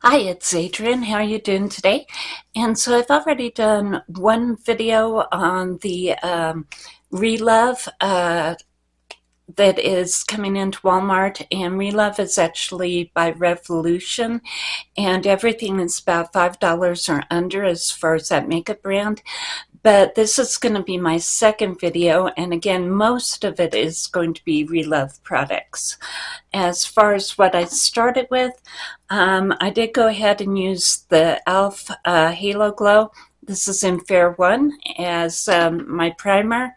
Hi, it's Adrienne. How are you doing today? And so I've already done one video on the um, Relove uh, that is coming into Walmart and Relove is actually by Revolution and everything is about $5 or under as far as that makeup brand but this is going to be my second video and again most of it is going to be Relove products. As far as what I started with, um, I did go ahead and use the e.l.f. Uh, Halo Glow. This is in Fair 1 as um, my primer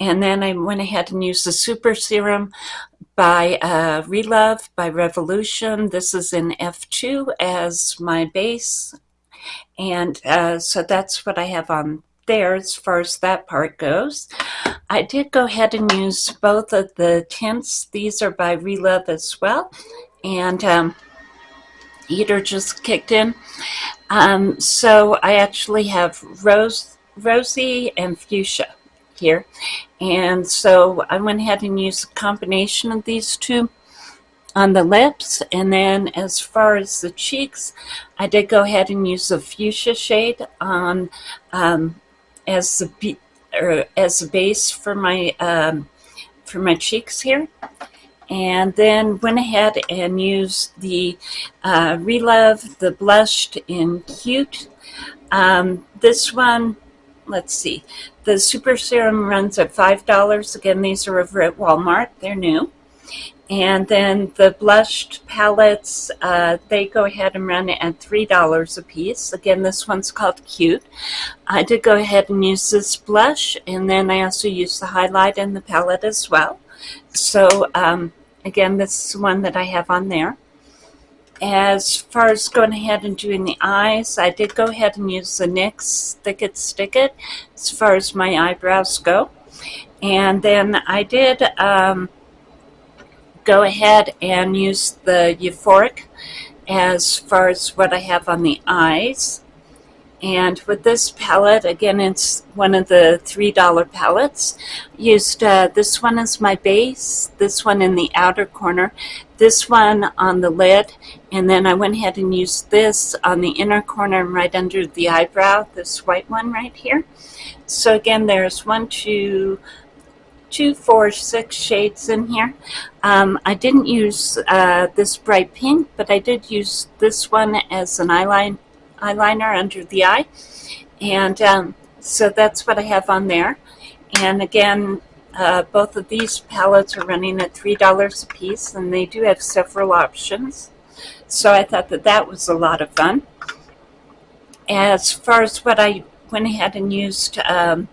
and then I went ahead and used the Super Serum by uh, Relove by Revolution. This is in F2 as my base and uh, so that's what I have on there as far as that part goes. I did go ahead and use both of the tints. These are by Relove as well. And um, heater just kicked in. Um, so I actually have rose, rosy and fuchsia here. And so I went ahead and used a combination of these two on the lips and then as far as the cheeks I did go ahead and use the fuchsia shade on um, as the or as a base for my um, for my cheeks here. And then went ahead and used the uh, Relove the blushed in cute. Um, this one let's see the super serum runs at five dollars. Again these are over at Walmart. They're new and then the blushed palettes, uh, they go ahead and run at $3 a piece. Again, this one's called Cute. I did go ahead and use this blush, and then I also used the highlight in the palette as well. So, um, again, this is one that I have on there. As far as going ahead and doing the eyes, I did go ahead and use the NYX Thick It Stick It as far as my eyebrows go. And then I did... Um, go ahead and use the Euphoric as far as what I have on the eyes. And with this palette, again, it's one of the $3 palettes. Used uh, this one as my base, this one in the outer corner, this one on the lid, and then I went ahead and used this on the inner corner and right under the eyebrow, this white one right here. So again, there's one, two, two, four, six shades in here. Um, I didn't use uh, this bright pink, but I did use this one as an eyeline, eyeliner under the eye. And um, so that's what I have on there. And again, uh, both of these palettes are running at $3 a piece, and they do have several options. So I thought that that was a lot of fun. As far as what I went ahead and used um,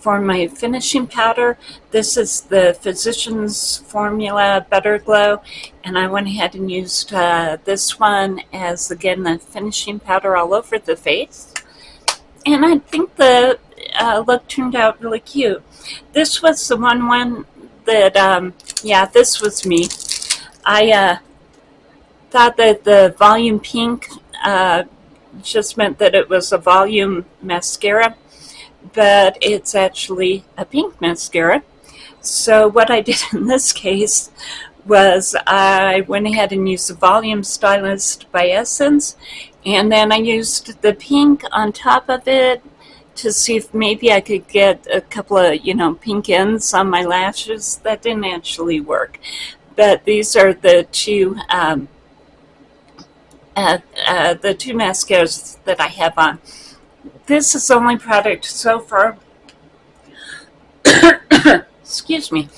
for my finishing powder, this is the Physicians Formula Butter Glow, and I went ahead and used uh, this one as, again, the finishing powder all over the face. And I think the uh, look turned out really cute. This was the one one that, um, yeah, this was me. I uh, thought that the volume pink uh, just meant that it was a volume mascara but it's actually a pink mascara. So what I did in this case was I went ahead and used the Volume Stylist by Essence, and then I used the pink on top of it to see if maybe I could get a couple of, you know, pink ends on my lashes. That didn't actually work. But these are the two, um, uh, uh, the two mascaras that I have on. This is the only product so far, excuse me,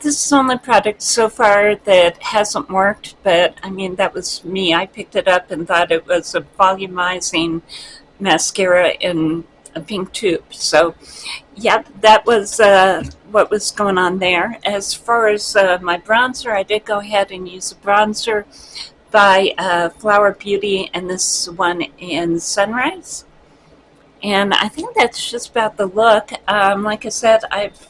this is the only product so far that hasn't worked, but I mean, that was me. I picked it up and thought it was a volumizing mascara in a pink tube. So, yeah, that was uh, what was going on there. As far as uh, my bronzer, I did go ahead and use a bronzer by uh, Flower Beauty, and this one in Sunrise. And I think that's just about the look. Um, like I said, I've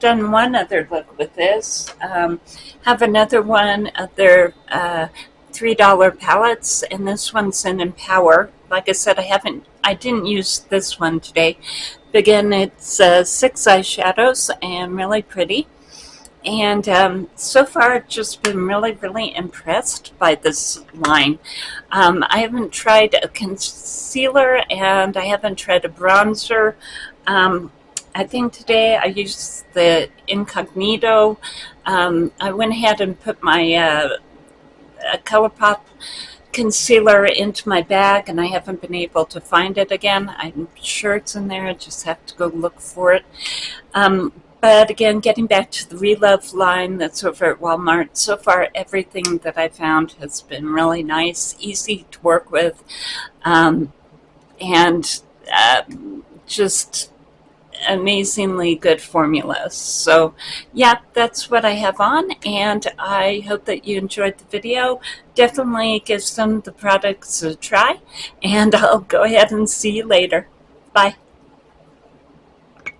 done one other look with this. Um, have another one of their uh, $3 palettes, and this one's in Empower. Like I said, I haven't, I didn't use this one today. But again, it's uh, six eyeshadows and really pretty. And um, so far I've just been really, really impressed by this line. Um, I haven't tried a concealer and I haven't tried a bronzer. Um, I think today I used the Incognito. Um, I went ahead and put my uh, ColourPop concealer into my bag and I haven't been able to find it again. I'm sure it's in there. I just have to go look for it. Um, but again, getting back to the Relove line that's over at Walmart, so far everything that I found has been really nice, easy to work with, um, and uh, just amazingly good formulas. So yeah, that's what I have on and I hope that you enjoyed the video. Definitely give some of the products a try and I'll go ahead and see you later. Bye.